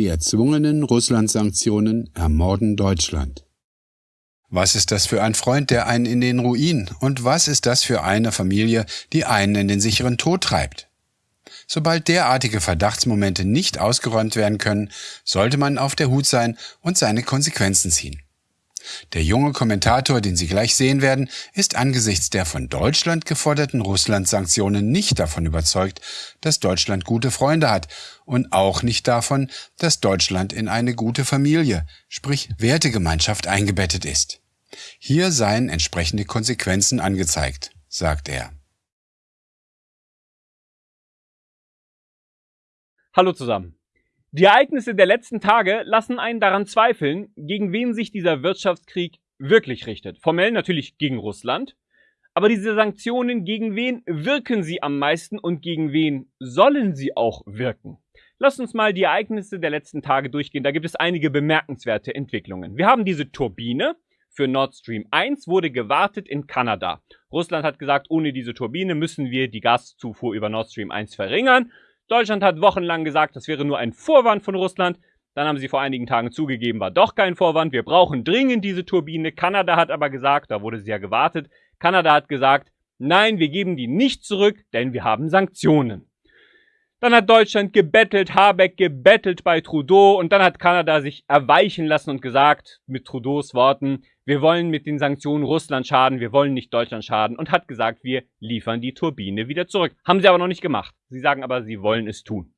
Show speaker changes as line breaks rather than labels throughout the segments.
Die erzwungenen Russland-Sanktionen ermorden Deutschland. Was ist das für ein Freund, der einen in den Ruin? Und was ist das für eine Familie, die einen in den sicheren Tod treibt? Sobald derartige Verdachtsmomente nicht ausgeräumt werden können, sollte man auf der Hut sein und seine Konsequenzen ziehen. Der junge Kommentator, den Sie gleich sehen werden, ist angesichts der von Deutschland geforderten Russland-Sanktionen nicht davon überzeugt, dass Deutschland gute Freunde hat und auch nicht davon, dass Deutschland in eine gute Familie, sprich Wertegemeinschaft eingebettet ist. Hier seien entsprechende Konsequenzen angezeigt, sagt er.
Hallo zusammen. Die Ereignisse der letzten Tage lassen einen daran zweifeln, gegen wen sich dieser Wirtschaftskrieg wirklich richtet. Formell natürlich gegen Russland, aber diese Sanktionen, gegen wen wirken sie am meisten und gegen wen sollen sie auch wirken? Lasst uns mal die Ereignisse der letzten Tage durchgehen. Da gibt es einige bemerkenswerte Entwicklungen. Wir haben diese Turbine für Nord Stream 1 wurde gewartet in Kanada. Russland hat gesagt, ohne diese Turbine müssen wir die Gaszufuhr über Nord Stream 1 verringern. Deutschland hat wochenlang gesagt, das wäre nur ein Vorwand von Russland. Dann haben sie vor einigen Tagen zugegeben, war doch kein Vorwand. Wir brauchen dringend diese Turbine. Kanada hat aber gesagt, da wurde sie ja gewartet, Kanada hat gesagt, nein, wir geben die nicht zurück, denn wir haben Sanktionen. Dann hat Deutschland gebettelt, Habeck gebettelt bei Trudeau und dann hat Kanada sich erweichen lassen und gesagt, mit Trudeaus Worten, wir wollen mit den Sanktionen Russland schaden, wir wollen nicht Deutschland schaden und hat gesagt, wir liefern die Turbine wieder zurück. Haben sie aber noch nicht gemacht. Sie sagen aber, sie wollen es tun.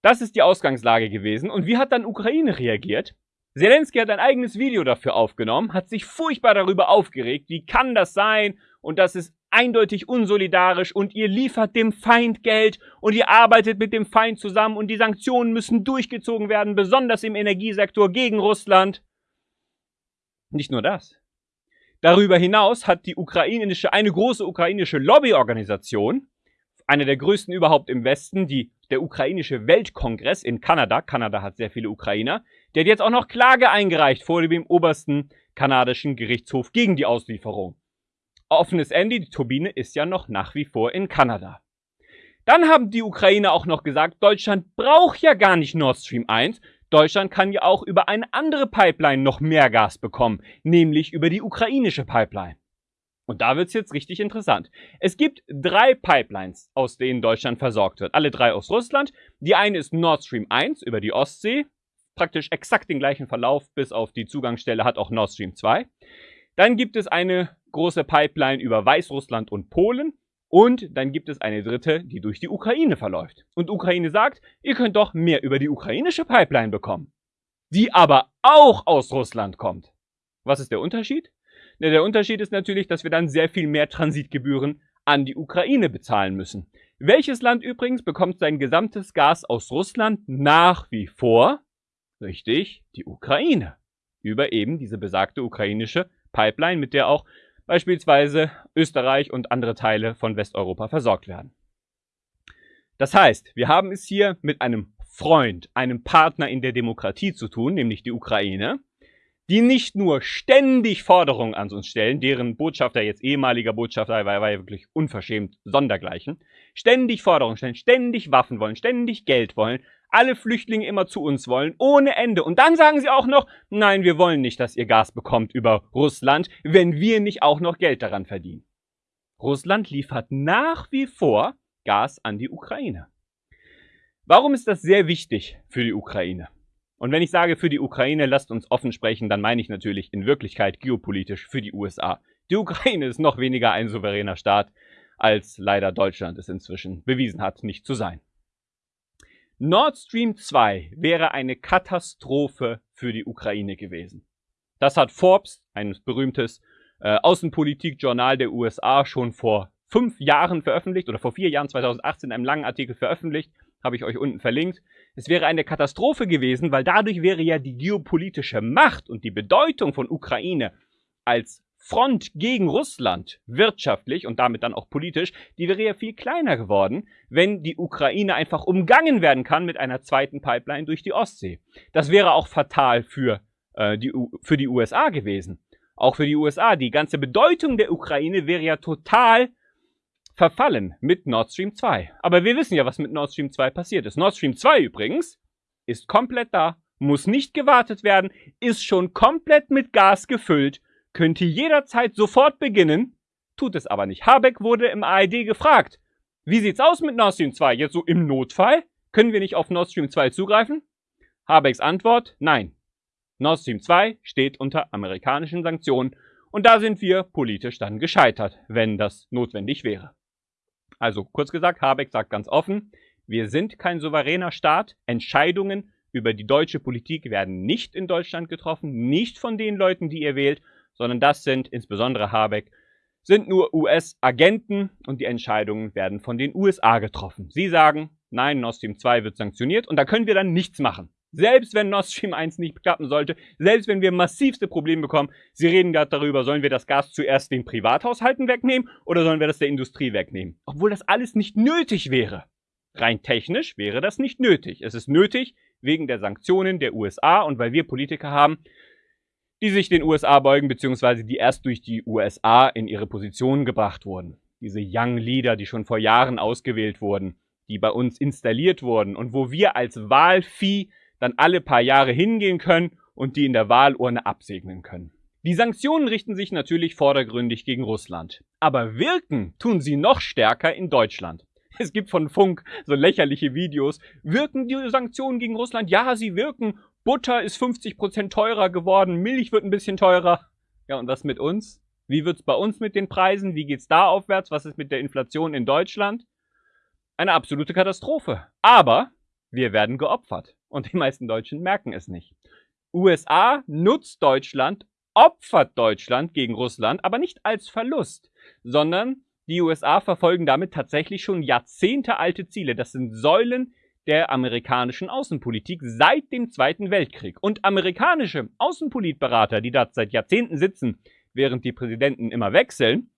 Das ist die Ausgangslage gewesen. Und wie hat dann Ukraine reagiert? Zelensky hat ein eigenes Video dafür aufgenommen, hat sich furchtbar darüber aufgeregt, wie kann das sein und das ist eindeutig unsolidarisch und ihr liefert dem Feind Geld und ihr arbeitet mit dem Feind zusammen und die Sanktionen müssen durchgezogen werden, besonders im Energiesektor gegen Russland. Nicht nur das. Darüber hinaus hat die ukrainische, eine große ukrainische Lobbyorganisation, eine der größten überhaupt im Westen, die, der ukrainische Weltkongress in Kanada, Kanada hat sehr viele Ukrainer, der hat jetzt auch noch Klage eingereicht vor dem obersten kanadischen Gerichtshof gegen die Auslieferung. Offenes Ende, die Turbine ist ja noch nach wie vor in Kanada. Dann haben die Ukrainer auch noch gesagt, Deutschland braucht ja gar nicht Nord Stream 1, Deutschland kann ja auch über eine andere Pipeline noch mehr Gas bekommen, nämlich über die ukrainische Pipeline. Und da wird's jetzt richtig interessant. Es gibt drei Pipelines, aus denen Deutschland versorgt wird. Alle drei aus Russland. Die eine ist Nord Stream 1 über die Ostsee. Praktisch exakt den gleichen Verlauf, bis auf die Zugangsstelle hat auch Nord Stream 2. Dann gibt es eine große Pipeline über Weißrussland und Polen. Und dann gibt es eine dritte, die durch die Ukraine verläuft. Und Ukraine sagt, ihr könnt doch mehr über die ukrainische Pipeline bekommen. Die aber auch aus Russland kommt. Was ist der Unterschied? Ja, der Unterschied ist natürlich, dass wir dann sehr viel mehr Transitgebühren an die Ukraine bezahlen müssen. Welches Land übrigens bekommt sein gesamtes Gas aus Russland nach wie vor? Richtig, die Ukraine. Über eben diese besagte ukrainische Pipeline, mit der auch beispielsweise Österreich und andere Teile von Westeuropa versorgt werden. Das heißt, wir haben es hier mit einem Freund, einem Partner in der Demokratie zu tun, nämlich die Ukraine, die nicht nur ständig Forderungen an uns stellen, deren Botschafter jetzt ehemaliger Botschafter war, war ja wirklich unverschämt sondergleichen, ständig Forderungen stellen, ständig Waffen wollen, ständig Geld wollen, alle Flüchtlinge immer zu uns wollen, ohne Ende. Und dann sagen sie auch noch, nein, wir wollen nicht, dass ihr Gas bekommt über Russland, wenn wir nicht auch noch Geld daran verdienen. Russland liefert nach wie vor Gas an die Ukraine. Warum ist das sehr wichtig für die Ukraine? Und wenn ich sage für die Ukraine, lasst uns offen sprechen, dann meine ich natürlich in Wirklichkeit geopolitisch für die USA. Die Ukraine ist noch weniger ein souveräner Staat, als leider Deutschland es inzwischen bewiesen hat, nicht zu sein. Nord Stream 2 wäre eine Katastrophe für die Ukraine gewesen. Das hat Forbes, ein berühmtes äh, Außenpolitikjournal der USA, schon vor fünf Jahren veröffentlicht oder vor vier Jahren, 2018, in einem langen Artikel veröffentlicht. Habe ich euch unten verlinkt. Es wäre eine Katastrophe gewesen, weil dadurch wäre ja die geopolitische Macht und die Bedeutung von Ukraine als Front gegen Russland wirtschaftlich und damit dann auch politisch, die wäre ja viel kleiner geworden, wenn die Ukraine einfach umgangen werden kann mit einer zweiten Pipeline durch die Ostsee. Das wäre auch fatal für, äh, die, für die USA gewesen. Auch für die USA. Die ganze Bedeutung der Ukraine wäre ja total verfallen mit Nord Stream 2. Aber wir wissen ja, was mit Nord Stream 2 passiert ist. Nord Stream 2 übrigens ist komplett da, muss nicht gewartet werden, ist schon komplett mit Gas gefüllt, könnte jederzeit sofort beginnen, tut es aber nicht. Habeck wurde im ARD gefragt, wie sieht's aus mit Nord Stream 2? Jetzt so im Notfall? Können wir nicht auf Nord Stream 2 zugreifen? Habecks Antwort, nein. Nord Stream 2 steht unter amerikanischen Sanktionen und da sind wir politisch dann gescheitert, wenn das notwendig wäre. Also kurz gesagt, Habeck sagt ganz offen, wir sind kein souveräner Staat, Entscheidungen über die deutsche Politik werden nicht in Deutschland getroffen, nicht von den Leuten, die ihr wählt, sondern das sind insbesondere Habeck, sind nur US-Agenten und die Entscheidungen werden von den USA getroffen. Sie sagen, nein, Nord Stream 2 wird sanktioniert und da können wir dann nichts machen. Selbst wenn Nord Stream 1 nicht klappen sollte, selbst wenn wir massivste Probleme bekommen, Sie reden gerade darüber, sollen wir das Gas zuerst den Privathaushalten wegnehmen oder sollen wir das der Industrie wegnehmen? Obwohl das alles nicht nötig wäre. Rein technisch wäre das nicht nötig. Es ist nötig wegen der Sanktionen der USA und weil wir Politiker haben, die sich den USA beugen, beziehungsweise die erst durch die USA in ihre Positionen gebracht wurden. Diese Young Leader, die schon vor Jahren ausgewählt wurden, die bei uns installiert wurden und wo wir als Wahlvieh dann alle paar Jahre hingehen können und die in der Wahlurne absegnen können. Die Sanktionen richten sich natürlich vordergründig gegen Russland. Aber wirken tun sie noch stärker in Deutschland. Es gibt von Funk so lächerliche Videos. Wirken die Sanktionen gegen Russland? Ja, sie wirken. Butter ist 50% teurer geworden, Milch wird ein bisschen teurer. Ja, und was mit uns? Wie wird's bei uns mit den Preisen? Wie geht's da aufwärts? Was ist mit der Inflation in Deutschland? Eine absolute Katastrophe. Aber wir werden geopfert. Und die meisten Deutschen merken es nicht. USA nutzt Deutschland, opfert Deutschland gegen Russland, aber nicht als Verlust, sondern die USA verfolgen damit tatsächlich schon jahrzehntealte Ziele. Das sind Säulen der amerikanischen Außenpolitik seit dem Zweiten Weltkrieg. Und amerikanische Außenpolitberater, die da seit Jahrzehnten sitzen, während die Präsidenten immer wechseln,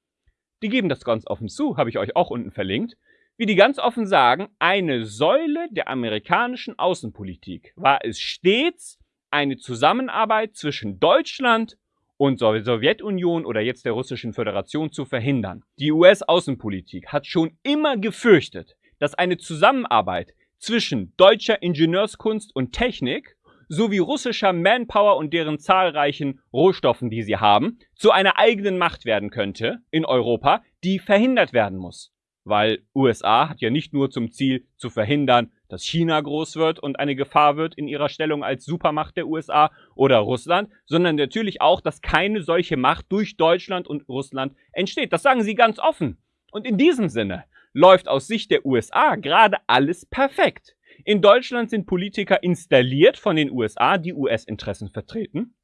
die geben das ganz offen zu, habe ich euch auch unten verlinkt, wie die ganz offen sagen, eine Säule der amerikanischen Außenpolitik war es stets eine Zusammenarbeit zwischen Deutschland und Sowjetunion oder jetzt der Russischen Föderation zu verhindern. Die US-Außenpolitik hat schon immer gefürchtet, dass eine Zusammenarbeit zwischen deutscher Ingenieurskunst und Technik sowie russischer Manpower und deren zahlreichen Rohstoffen, die sie haben, zu einer eigenen Macht werden könnte in Europa, die verhindert werden muss. Weil USA hat ja nicht nur zum Ziel zu verhindern, dass China groß wird und eine Gefahr wird in ihrer Stellung als Supermacht der USA oder Russland, sondern natürlich auch, dass keine solche Macht durch Deutschland und Russland entsteht. Das sagen sie ganz offen. Und in diesem Sinne läuft aus Sicht der USA gerade alles perfekt. In Deutschland sind Politiker installiert von den USA, die US-Interessen vertreten.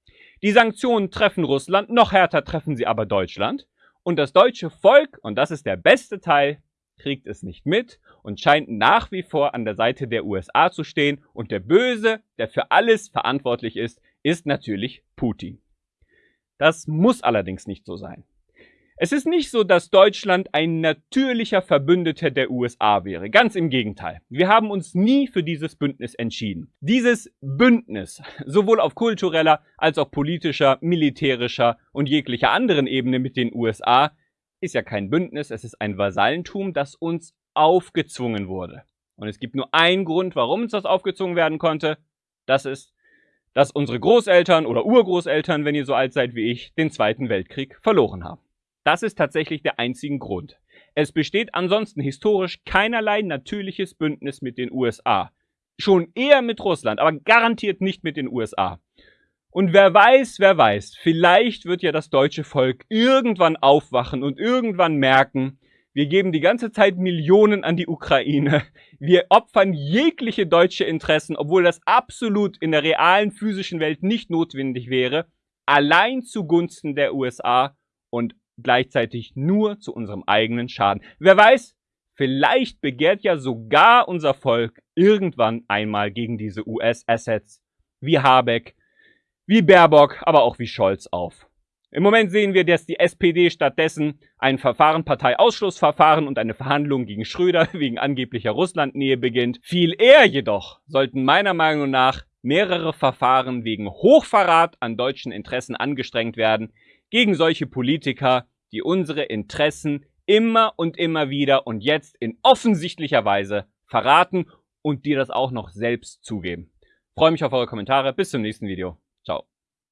Die Sanktionen treffen Russland, noch härter treffen sie aber Deutschland. Und das deutsche Volk, und das ist der beste Teil, kriegt es nicht mit und scheint nach wie vor an der Seite der USA zu stehen. Und der Böse, der für alles verantwortlich ist, ist natürlich Putin. Das muss allerdings nicht so sein. Es ist nicht so, dass Deutschland ein natürlicher Verbündeter der USA wäre. Ganz im Gegenteil. Wir haben uns nie für dieses Bündnis entschieden. Dieses Bündnis, sowohl auf kultureller als auch politischer, militärischer und jeglicher anderen Ebene mit den USA, ist ja kein Bündnis, es ist ein Vasallentum, das uns aufgezwungen wurde. Und es gibt nur einen Grund, warum uns das aufgezwungen werden konnte. Das ist, dass unsere Großeltern oder Urgroßeltern, wenn ihr so alt seid wie ich, den Zweiten Weltkrieg verloren haben. Das ist tatsächlich der einzige Grund. Es besteht ansonsten historisch keinerlei natürliches Bündnis mit den USA. Schon eher mit Russland, aber garantiert nicht mit den USA. Und wer weiß, wer weiß, vielleicht wird ja das deutsche Volk irgendwann aufwachen und irgendwann merken, wir geben die ganze Zeit Millionen an die Ukraine. Wir opfern jegliche deutsche Interessen, obwohl das absolut in der realen physischen Welt nicht notwendig wäre, allein zugunsten der USA und gleichzeitig nur zu unserem eigenen Schaden. Wer weiß, vielleicht begehrt ja sogar unser Volk irgendwann einmal gegen diese US-Assets wie Habeck, wie Baerbock, aber auch wie Scholz auf. Im Moment sehen wir, dass die SPD stattdessen ein Verfahren, Parteiausschlussverfahren und eine Verhandlung gegen Schröder wegen angeblicher Russlandnähe beginnt. Viel eher jedoch sollten meiner Meinung nach mehrere Verfahren wegen Hochverrat an deutschen Interessen angestrengt werden, gegen solche Politiker, die unsere Interessen immer und immer wieder und jetzt in offensichtlicher Weise verraten und die das auch noch selbst zugeben. Freue mich auf eure Kommentare. Bis zum nächsten Video. Chao.